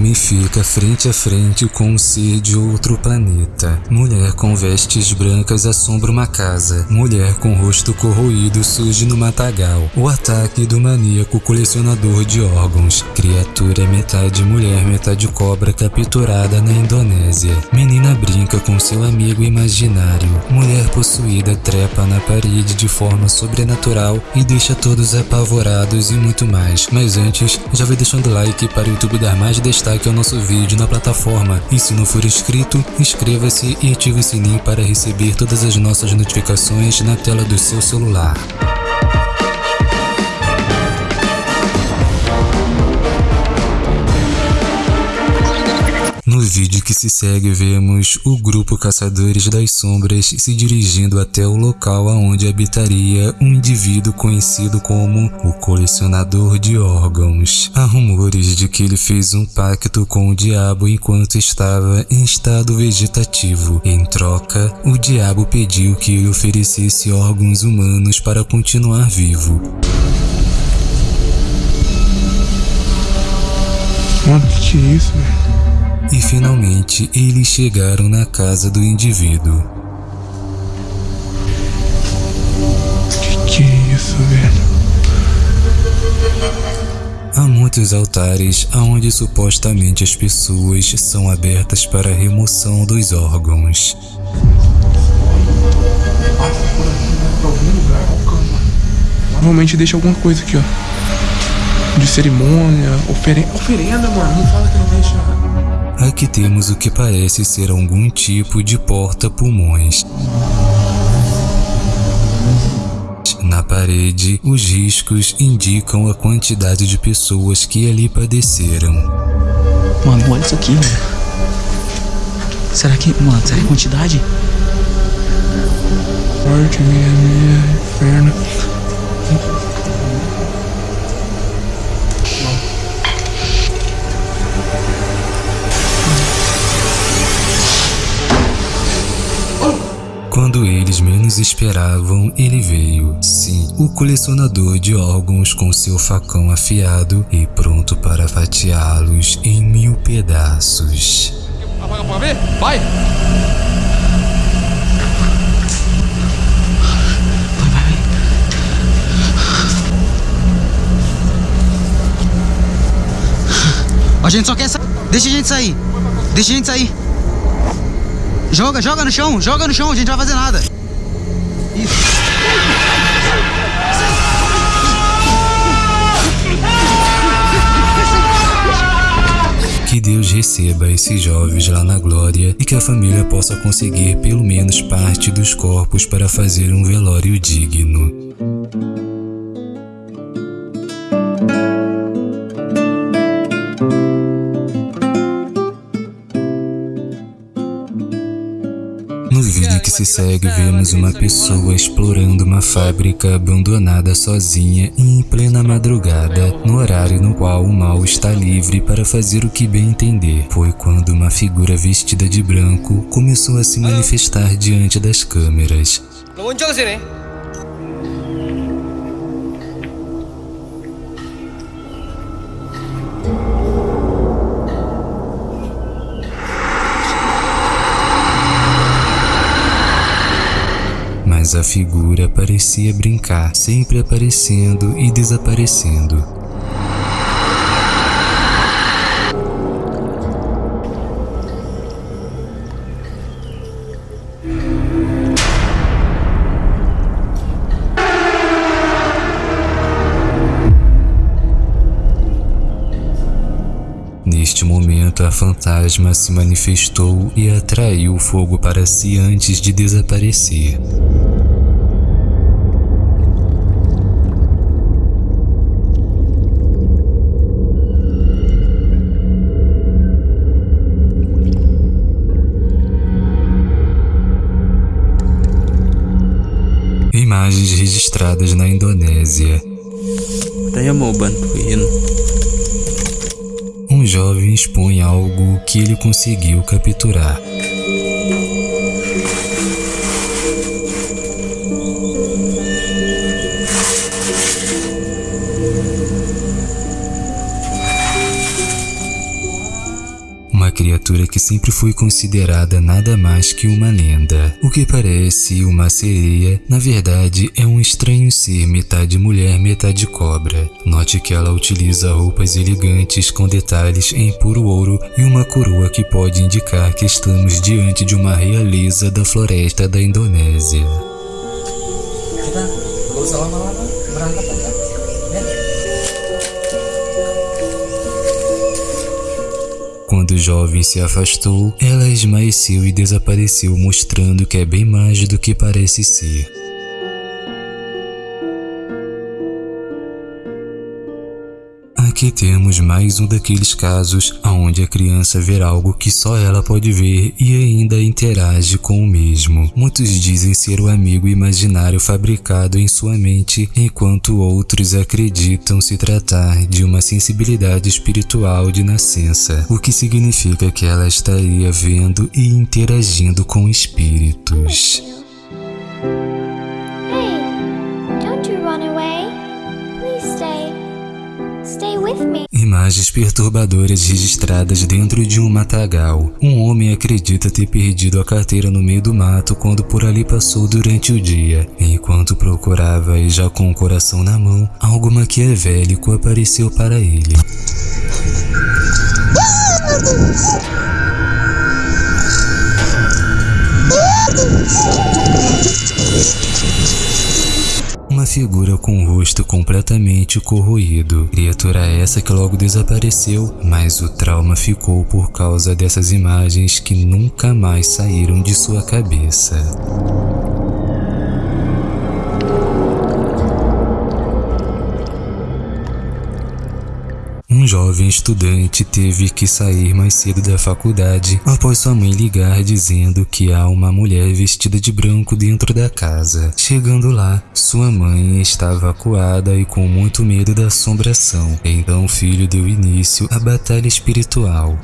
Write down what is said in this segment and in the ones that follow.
Homem fica frente a frente com um ser de outro planeta. Mulher com vestes brancas assombra uma casa. Mulher com rosto corroído surge no matagal. O ataque do maníaco colecionador de órgãos. Criatura metade mulher, metade cobra capturada na Indonésia. Menina brinca com seu amigo imaginário. Mulher possuída trepa na parede de forma sobrenatural e deixa todos apavorados e muito mais. Mas antes, já vai deixando like para o YouTube dar mais destaque ao nosso vídeo na plataforma. E se não for inscrito, inscreva-se e ative o sininho para receber todas as nossas notificações na tela do seu celular. Que se segue, vemos o grupo Caçadores das Sombras se dirigindo até o local onde habitaria um indivíduo conhecido como o Colecionador de Órgãos. Há rumores de que ele fez um pacto com o diabo enquanto estava em estado vegetativo. Em troca, o diabo pediu que ele oferecesse órgãos humanos para continuar vivo. Mano, que é isso, velho? E finalmente eles chegaram na casa do indivíduo. Que que é isso, velho? Há muitos altares onde supostamente as pessoas são abertas para a remoção dos órgãos. Provavelmente deixa alguma coisa aqui, ó. De cerimônia, oferen oferenda, mano. Não fala que não deixa. Aqui temos o que parece ser algum tipo de porta-pulmões. Na parede, os riscos indicam a quantidade de pessoas que ali padeceram. Mano, olha isso aqui. Será que, mano, será que é quantidade? Morte, minha, minha, inferno. Menos esperavam, ele veio. Sim, o colecionador de órgãos com seu facão afiado e pronto para fatiá-los em mil pedaços. Apaga pra ver? Vai! Vai, vai, vai. A gente só quer sair. Deixa a gente sair. Deixa a gente sair. Joga, joga no chão, joga no chão, a gente não vai fazer nada. Isso. Que Deus receba esses jovens lá na glória e que a família possa conseguir pelo menos parte dos corpos para fazer um velório digno. Se segue, vemos uma pessoa explorando uma fábrica abandonada sozinha em plena madrugada, no horário no qual o mal está livre para fazer o que bem entender. Foi quando uma figura vestida de branco começou a se manifestar diante das câmeras. Mas a figura parecia brincar, sempre aparecendo e desaparecendo. Neste momento, a fantasma se manifestou e atraiu o fogo para si antes de desaparecer. Imagens registradas na Indonésia. Um jovem expõe algo que ele conseguiu capturar. Criatura que sempre foi considerada nada mais que uma lenda. O que parece uma sereia, na verdade é um estranho ser metade mulher, metade cobra. Note que ela utiliza roupas elegantes com detalhes em puro ouro e uma coroa que pode indicar que estamos diante de uma realeza da floresta da Indonésia. Jovem se afastou, ela esmaeceu e desapareceu, mostrando que é bem mais do que parece ser. Aqui temos mais um daqueles casos onde a criança vê algo que só ela pode ver e ainda interage com o mesmo. Muitos dizem ser o amigo imaginário fabricado em sua mente, enquanto outros acreditam se tratar de uma sensibilidade espiritual de nascença, o que significa que ela estaria vendo e interagindo com espíritos. Imagens perturbadoras registradas dentro de um matagal. Um homem acredita ter perdido a carteira no meio do mato quando por ali passou durante o dia. Enquanto procurava e já com o coração na mão, algo maquiavélico apareceu para ele. Figura com o rosto completamente corroído. Criatura essa que logo desapareceu, mas o trauma ficou por causa dessas imagens que nunca mais saíram de sua cabeça. Jovem estudante teve que sair mais cedo da faculdade após sua mãe ligar dizendo que há uma mulher vestida de branco dentro da casa. Chegando lá, sua mãe estava acuada e com muito medo da assombração. Então o filho deu início à batalha espiritual.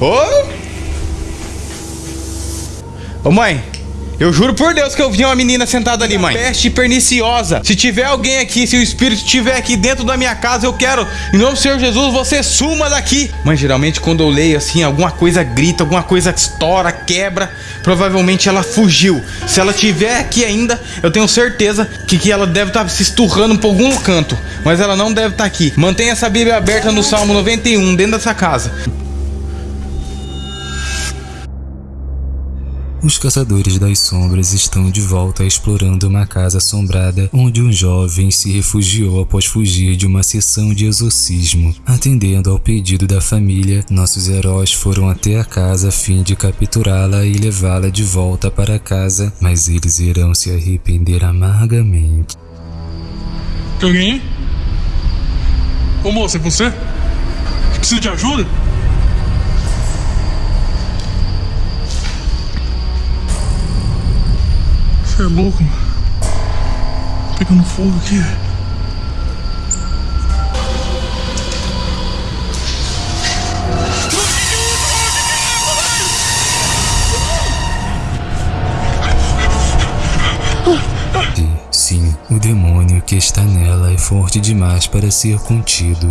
Ô! Ô mãe, eu juro por Deus que eu vi uma menina sentada ali, mãe. Peste perniciosa. Se tiver alguém aqui, se o espírito estiver aqui dentro da minha casa, eu quero, em nome do Senhor Jesus, você suma daqui. Mãe, geralmente quando eu leio assim, alguma coisa grita, alguma coisa estoura, quebra, provavelmente ela fugiu. Se ela estiver aqui ainda, eu tenho certeza que, que ela deve estar se esturrando por algum canto, mas ela não deve estar aqui. Mantenha essa Bíblia aberta no Salmo 91, dentro dessa casa. Os caçadores das sombras estão de volta explorando uma casa assombrada onde um jovem se refugiou após fugir de uma sessão de exorcismo. Atendendo ao pedido da família, nossos heróis foram até a casa a fim de capturá-la e levá-la de volta para casa, mas eles irão se arrepender amargamente. Tem alguém? Ô moça, é você? Precisa de ajuda? Você é louco, mano. Pegando fogo aqui. Sim, o demônio que está nela é forte demais para ser contido.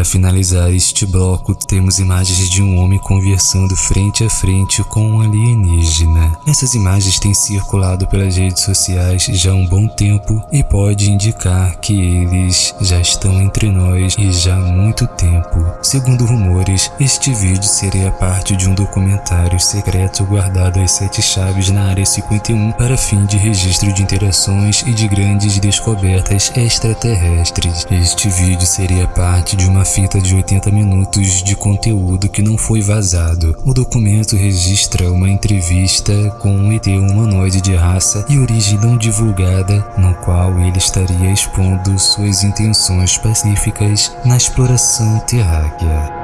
Para finalizar este bloco, temos imagens de um homem conversando frente a frente com um alienígena. Essas imagens têm circulado pelas redes sociais já há um bom tempo e pode indicar que eles já estão entre nós e já há muito tempo. Segundo rumores, este vídeo seria parte de um documentário secreto guardado às sete chaves na Área 51 para fim de registro de interações e de grandes descobertas extraterrestres. Este vídeo seria parte de uma fita de 80 minutos de conteúdo que não foi vazado. O documento registra uma entrevista com um ET humanoide de raça e origem não divulgada, no qual ele estaria expondo suas intenções pacíficas na exploração terráquea.